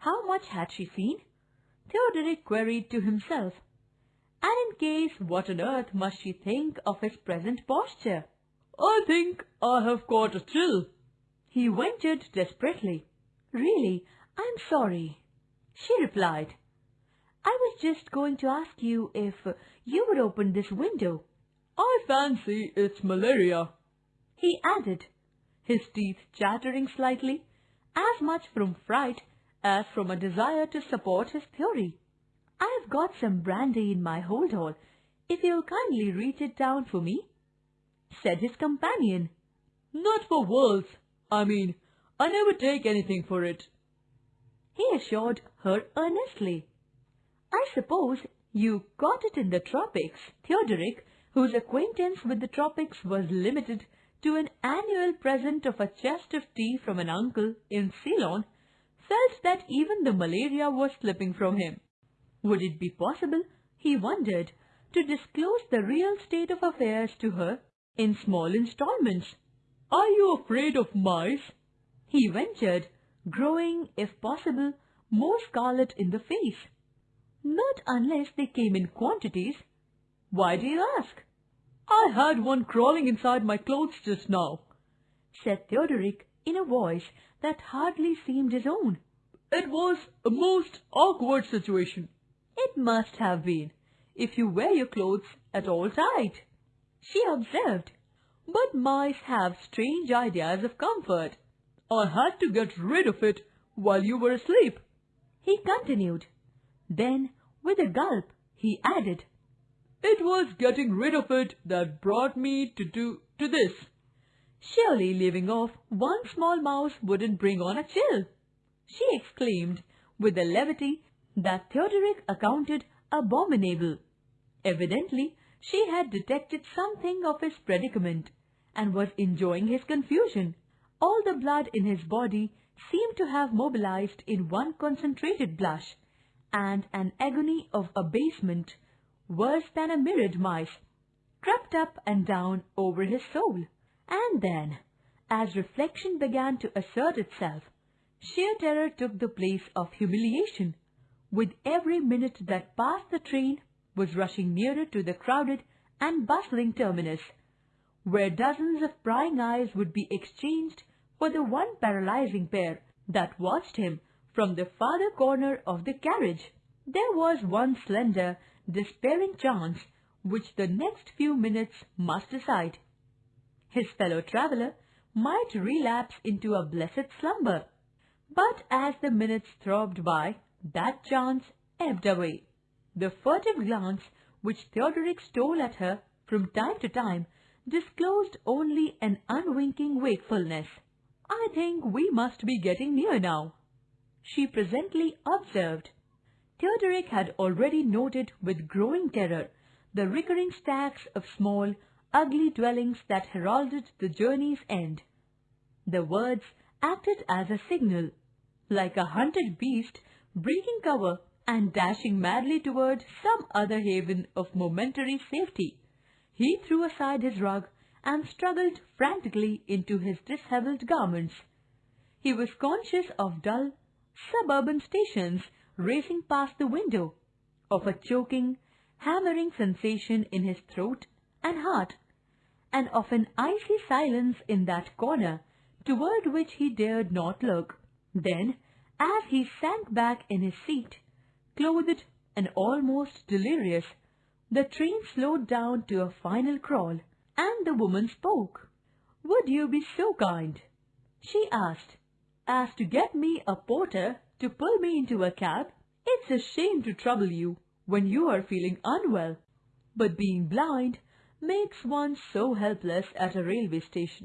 How much had she seen? Theodoric queried to himself. And in case, what on earth must she think of his present posture? I think I have caught a chill. He ventured desperately. Really, I'm sorry. She replied. I was just going to ask you if you would open this window. I fancy it's malaria. He added, his teeth chattering slightly, as much from fright as from a desire to support his theory. I've got some brandy in my hold all, if you'll kindly reach it down for me, said his companion. Not for worlds. I mean, I never take anything for it. He assured her earnestly. I suppose you got it in the tropics. Theodoric, whose acquaintance with the tropics was limited to an annual present of a chest of tea from an uncle in Ceylon, felt that even the malaria was slipping from him. Would it be possible, he wondered, to disclose the real state of affairs to her in small installments? Are you afraid of mice? He ventured, growing, if possible, more scarlet in the face. Not unless they came in quantities. Why do you ask? I had one crawling inside my clothes just now, said Theodoric in a voice that hardly seemed his own. It was a most awkward situation. It must have been, if you wear your clothes at all tight, she observed. But mice have strange ideas of comfort. I had to get rid of it while you were asleep. He continued. Then, with a gulp, he added, It was getting rid of it that brought me to do to this. Surely leaving off one small mouse wouldn't bring on a chill, she exclaimed with a levity that Theodoric accounted abominable. Evidently, she had detected something of his predicament and was enjoying his confusion. All the blood in his body seemed to have mobilized in one concentrated blush, and an agony of abasement, worse than a mirrored mice, crept up and down over his soul. And then, as reflection began to assert itself, sheer terror took the place of humiliation. With every minute that passed the train was rushing nearer to the crowded and bustling terminus, where dozens of prying eyes would be exchanged for the one paralyzing pair that watched him from the farther corner of the carriage. There was one slender, despairing chance which the next few minutes must decide. His fellow traveller might relapse into a blessed slumber, but as the minutes throbbed by, that chance ebbed away. The furtive glance which Theodoric stole at her from time to time disclosed only an unwinking wakefulness. I think we must be getting near now, she presently observed. Theodoric had already noted with growing terror the recurring stacks of small, ugly dwellings that heralded the journey's end. The words acted as a signal, like a hunted beast breaking cover and dashing madly toward some other haven of momentary safety. He threw aside his rug and struggled frantically into his dishevelled garments. He was conscious of dull, suburban stations racing past the window, of a choking, hammering sensation in his throat and heart, and of an icy silence in that corner toward which he dared not look. Then, as he sank back in his seat, clothed and almost delirious, the train slowed down to a final crawl, and the woman spoke. Would you be so kind, she asked, as to get me a porter to pull me into a cab? It's a shame to trouble you when you are feeling unwell, but being blind makes one so helpless at a railway station.